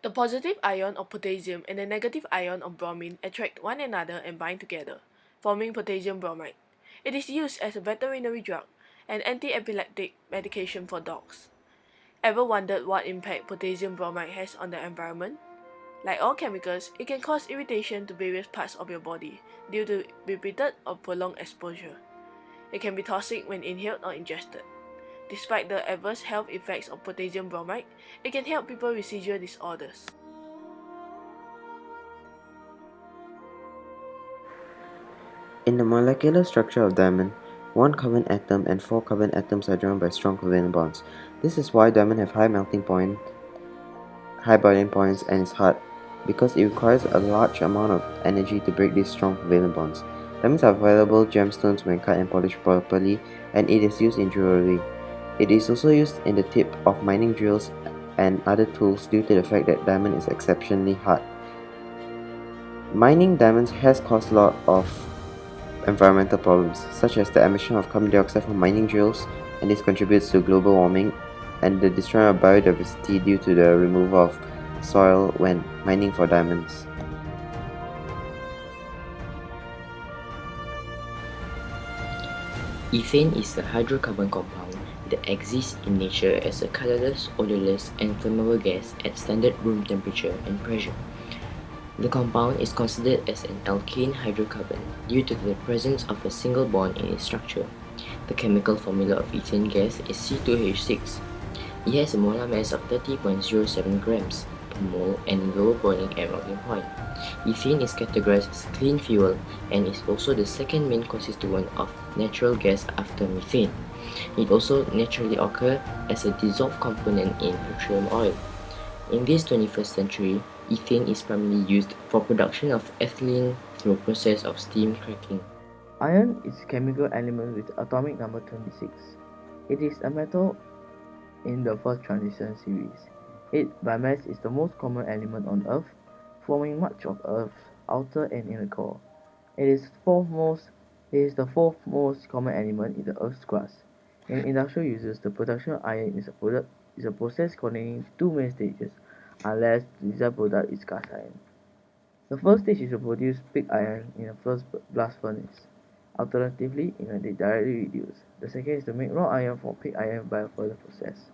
The positive ion of potassium and the negative ion of bromine attract one another and bind together, forming potassium bromide. It is used as a veterinary drug and anti-epileptic medication for dogs. Ever wondered what impact potassium bromide has on the environment? Like all chemicals, it can cause irritation to various parts of your body due to repeated or prolonged exposure. It can be toxic when inhaled or ingested. Despite the adverse health effects of potassium bromide, it can help people with seizure disorders. In the molecular structure of diamond, one carbon atom and four carbon atoms are joined by strong covalent bonds. This is why diamond have high melting point, high boiling points and is hard, because it requires a large amount of energy to break these strong covalent bonds. Diamonds are valuable gemstones when cut and polished properly, and it is used in jewelry. It is also used in the tip of mining drills and other tools due to the fact that diamond is exceptionally hard. Mining diamonds has caused a lot of environmental problems, such as the emission of carbon dioxide from mining drills, and this contributes to global warming, and the destruction of biodiversity due to the removal of soil when mining for diamonds. Ethane is a hydrocarbon compound that exists in nature as a colorless, odorless, and flammable gas at standard room temperature and pressure. The compound is considered as an alkane hydrocarbon due to the presence of a single bond in its structure. The chemical formula of ethane gas is C2H6. It has a molar mass of 30.07 grams mole and low boiling and melting point. Ethane is categorized as clean fuel and is also the second main constituent of natural gas after methane. It also naturally occurs as a dissolved component in petroleum oil. In this 21st century, ethane is primarily used for production of ethylene through process of steam cracking. Iron is a chemical element with atomic number 26. It is a metal in the first transition series. It by mass is the most common element on Earth, forming much of Earth's outer and inner core. It is fourth most it is the fourth most common element in the Earth's crust. In industrial uses, the production of iron is a product is a process containing two main stages, unless the desired product is cast iron. The first stage is to produce pig iron in a first blast furnace. Alternatively, in a directly reduced. The second is to make wrought iron from pig iron by a further process.